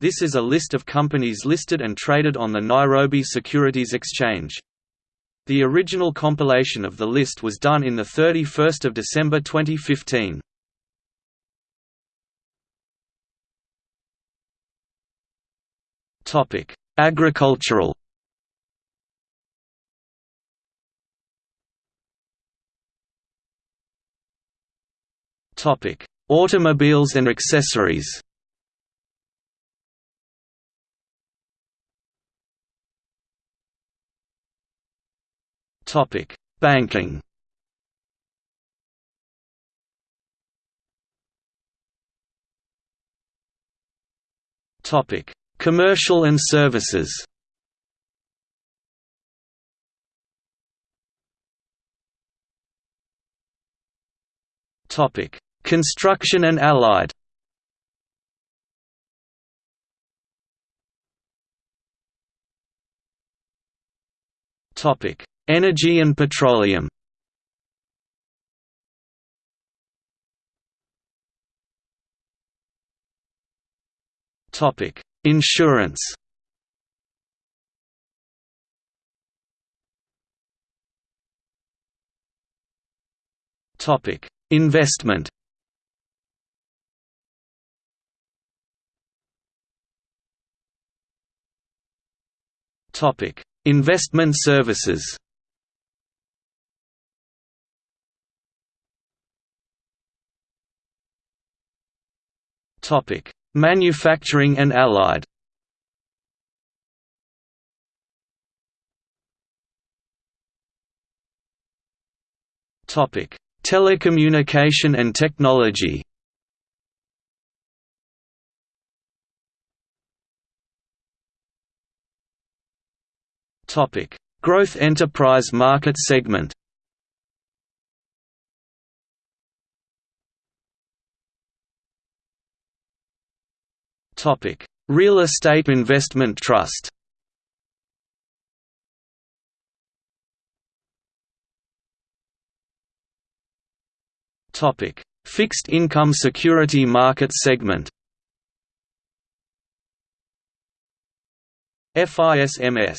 This is a list of companies listed and traded on the Nairobi Securities Exchange. The original compilation of the list was done in 31 December 2015. Topic: Agricultural Topic: Automobiles and accessories. Topic: Banking. Topic: Commercial and services. Topic: Construction and allied Topic: Energy and petroleum. Topic: Insurance. Topic: Investment. Topic: Investment services. Topic: Manufacturing and allied. Topic: Telecommunication and technology. Topic: Growth enterprise market segment. Topic: Real estate investment trust. Topic: Fixed income security market segment. FISMS